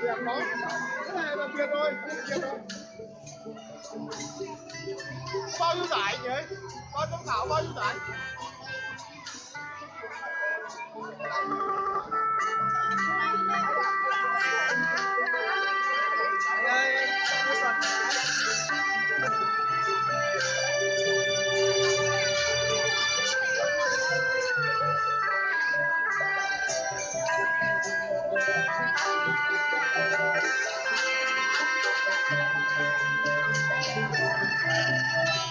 Tuyệt rồi. Cái này là tuyệt rồi, cái này. Bao nhiêu giải nhỉ? Ban giám khảo bao nhiêu giải? Música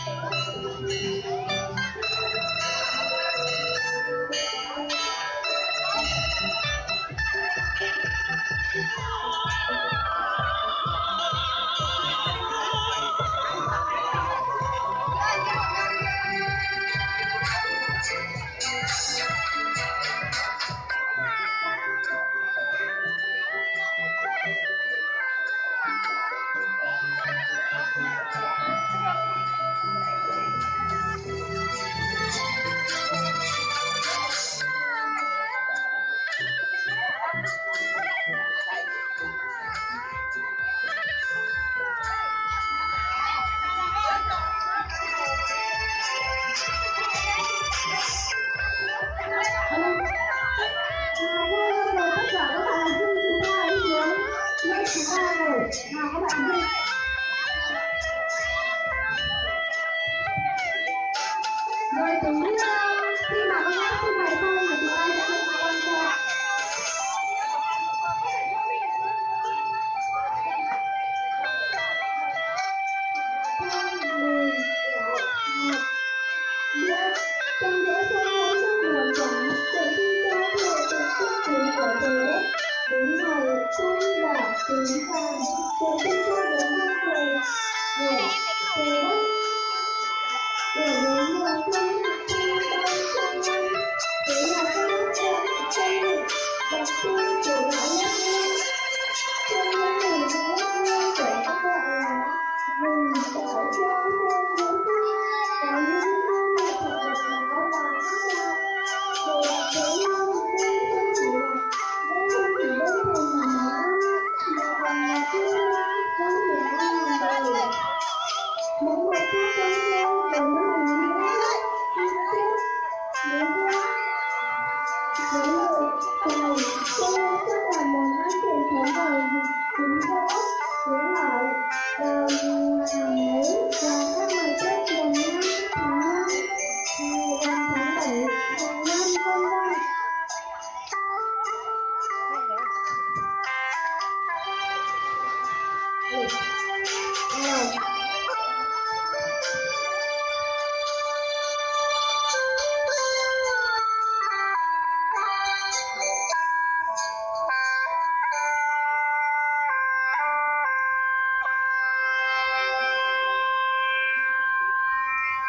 那我把我这里没